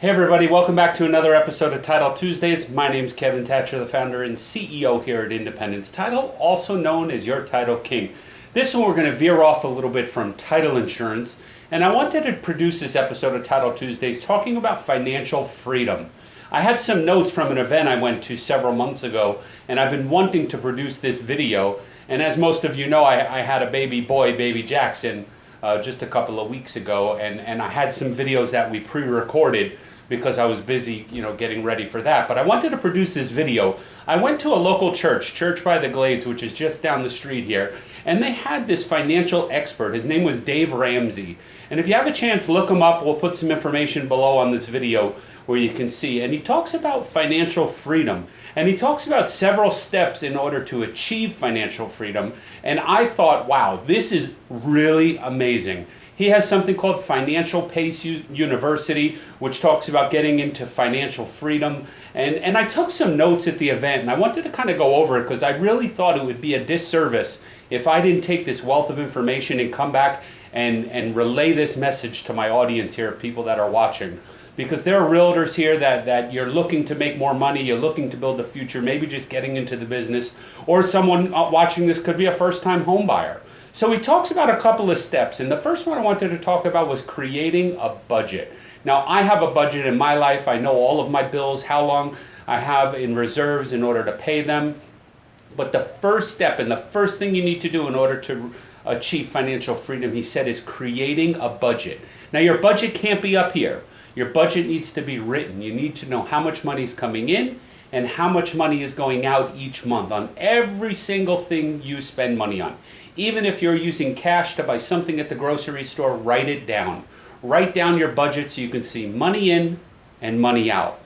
Hey everybody, welcome back to another episode of Title Tuesdays. My name is Kevin Thatcher, the founder and CEO here at Independence Title, also known as your Title King. This one we're going to veer off a little bit from title insurance, and I wanted to produce this episode of Title Tuesdays talking about financial freedom. I had some notes from an event I went to several months ago, and I've been wanting to produce this video. And as most of you know, I, I had a baby boy, baby Jackson, uh, just a couple of weeks ago, and, and I had some videos that we pre-recorded because I was busy, you know, getting ready for that. But I wanted to produce this video. I went to a local church, Church by the Glades, which is just down the street here, and they had this financial expert. His name was Dave Ramsey. And if you have a chance, look him up. We'll put some information below on this video where you can see. And he talks about financial freedom. And he talks about several steps in order to achieve financial freedom. And I thought, wow, this is really amazing. He has something called Financial Peace University, which talks about getting into financial freedom. And, and I took some notes at the event, and I wanted to kind of go over it because I really thought it would be a disservice if I didn't take this wealth of information and come back and, and relay this message to my audience here, people that are watching. Because there are realtors here that, that you're looking to make more money, you're looking to build a future, maybe just getting into the business, or someone uh, watching this could be a first time home buyer. So he talks about a couple of steps, and the first one I wanted to talk about was creating a budget. Now, I have a budget in my life. I know all of my bills, how long I have in reserves in order to pay them. But the first step and the first thing you need to do in order to achieve financial freedom, he said, is creating a budget. Now, your budget can't be up here. Your budget needs to be written. You need to know how much money is coming in and how much money is going out each month on every single thing you spend money on. Even if you're using cash to buy something at the grocery store, write it down. Write down your budget so you can see money in and money out.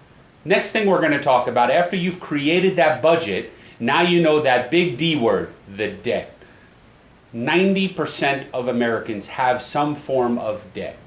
Next thing we're going to talk about, after you've created that budget, now you know that big D word, the debt. 90% of Americans have some form of debt.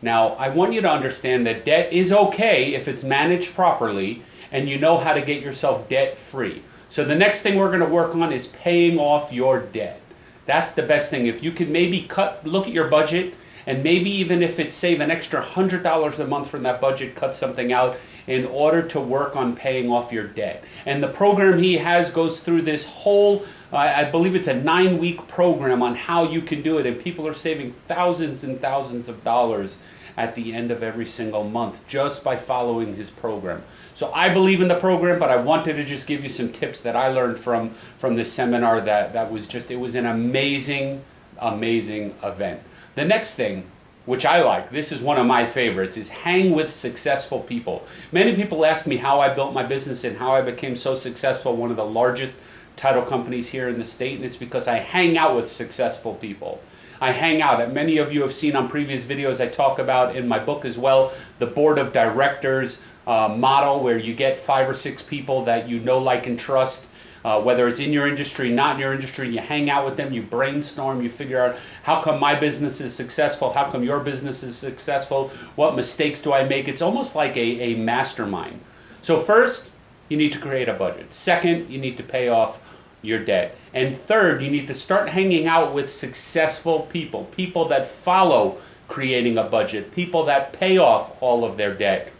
Now, I want you to understand that debt is okay if it's managed properly and you know how to get yourself debt free. So the next thing we're going to work on is paying off your debt. That's the best thing. If you could maybe cut, look at your budget, and maybe even if it save an extra $100 a month from that budget, cut something out in order to work on paying off your debt. And the program he has goes through this whole, uh, I believe it's a nine week program on how you can do it. And people are saving thousands and thousands of dollars at the end of every single month just by following his program. So I believe in the program, but I wanted to just give you some tips that I learned from, from this seminar that, that was just, it was an amazing, amazing event. The next thing, which I like, this is one of my favorites, is hang with successful people. Many people ask me how I built my business and how I became so successful, one of the largest title companies here in the state, and it's because I hang out with successful people. I hang out. at Many of you have seen on previous videos I talk about in my book as well, the board of directors uh, model where you get five or six people that you know, like, and trust. Uh, whether it's in your industry, not in your industry, you hang out with them, you brainstorm, you figure out how come my business is successful, how come your business is successful, what mistakes do I make. It's almost like a, a mastermind. So first, you need to create a budget. Second, you need to pay off your debt. And third, you need to start hanging out with successful people, people that follow creating a budget, people that pay off all of their debt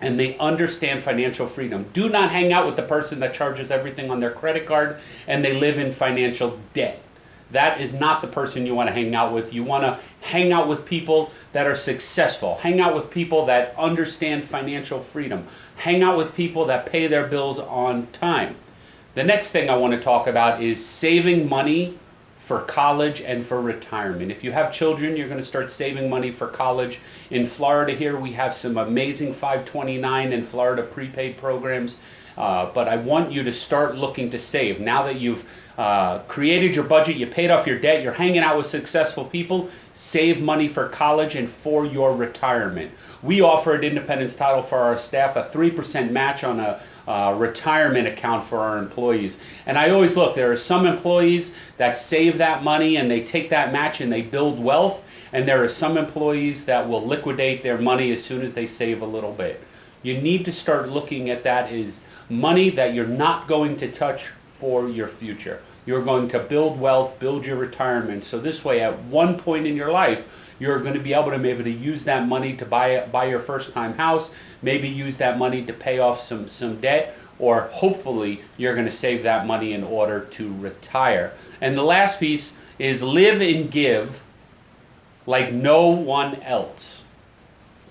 and they understand financial freedom. Do not hang out with the person that charges everything on their credit card and they live in financial debt. That is not the person you want to hang out with. You want to hang out with people that are successful. Hang out with people that understand financial freedom. Hang out with people that pay their bills on time. The next thing I want to talk about is saving money for college and for retirement. If you have children, you're going to start saving money for college. In Florida here, we have some amazing 529 and Florida prepaid programs. Uh, but I want you to start looking to save. Now that you've uh, created your budget, you paid off your debt, you're hanging out with successful people, save money for college and for your retirement. We offer at Independence Title for our staff a 3% match on a uh, retirement account for our employees. And I always look, there are some employees that save that money and they take that match and they build wealth. And there are some employees that will liquidate their money as soon as they save a little bit. You need to start looking at that as money that you're not going to touch for your future. You're going to build wealth, build your retirement. So this way, at one point in your life, you're going to be able to maybe to use that money to buy buy your first time house, maybe use that money to pay off some some debt or hopefully you're going to save that money in order to retire. And the last piece is live and give like no one else.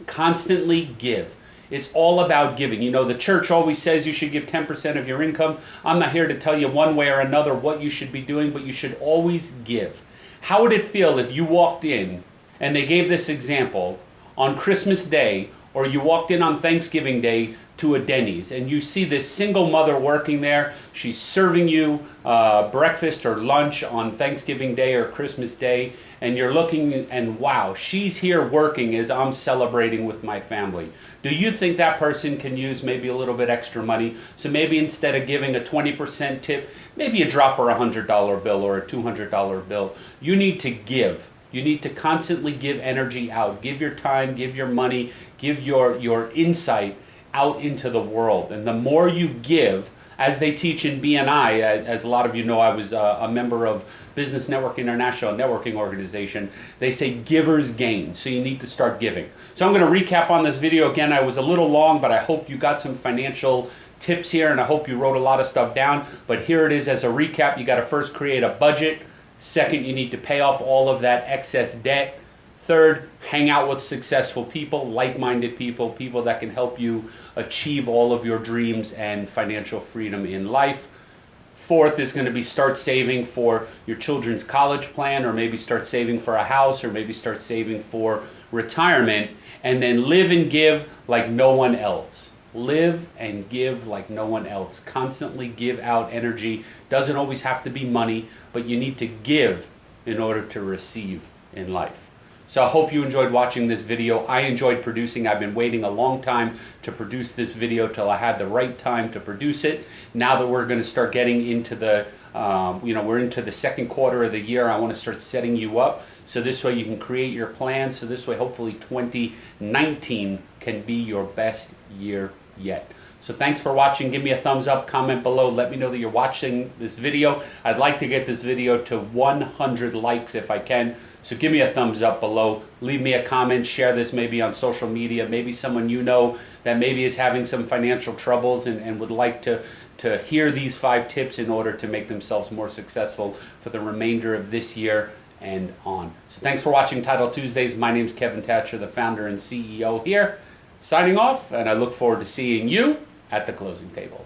Constantly give. It's all about giving. You know, the church always says you should give 10% of your income. I'm not here to tell you one way or another what you should be doing, but you should always give. How would it feel if you walked in and they gave this example on Christmas Day or you walked in on Thanksgiving Day to a Denny's and you see this single mother working there. She's serving you uh, breakfast or lunch on Thanksgiving Day or Christmas Day, and you're looking and wow, she's here working as I'm celebrating with my family. Do you think that person can use maybe a little bit extra money? So maybe instead of giving a 20% tip, maybe you drop her a $100 bill or a $200 bill. You need to give. You need to constantly give energy out. Give your time, give your money, give your, your insight out into the world. And the more you give, as they teach in BNI, uh, as a lot of you know, I was uh, a member of Business Network International networking organization. They say givers gain, so you need to start giving. So I'm going to recap on this video again. I was a little long, but I hope you got some financial tips here, and I hope you wrote a lot of stuff down. But here it is as a recap. You got to first create a budget. Second, you need to pay off all of that excess debt. Third, hang out with successful people, like-minded people, people that can help you achieve all of your dreams and financial freedom in life. Fourth is going to be start saving for your children's college plan, or maybe start saving for a house, or maybe start saving for retirement. And then live and give like no one else. Live and give like no one else. Constantly give out energy. Doesn't always have to be money, but you need to give in order to receive in life. So I hope you enjoyed watching this video. I enjoyed producing. I've been waiting a long time to produce this video till I had the right time to produce it. Now that we're going to start getting into the, um, you know, we're into the second quarter of the year, I want to start setting you up. So this way you can create your plan. So this way hopefully 2019 can be your best year yet. So thanks for watching. Give me a thumbs up, comment below. Let me know that you're watching this video. I'd like to get this video to 100 likes if I can. So give me a thumbs up below. Leave me a comment. Share this maybe on social media. Maybe someone you know that maybe is having some financial troubles and, and would like to, to hear these five tips in order to make themselves more successful for the remainder of this year and on. So thanks for watching Title Tuesdays. My name is Kevin Thatcher, the founder and CEO here, signing off, and I look forward to seeing you at the closing table.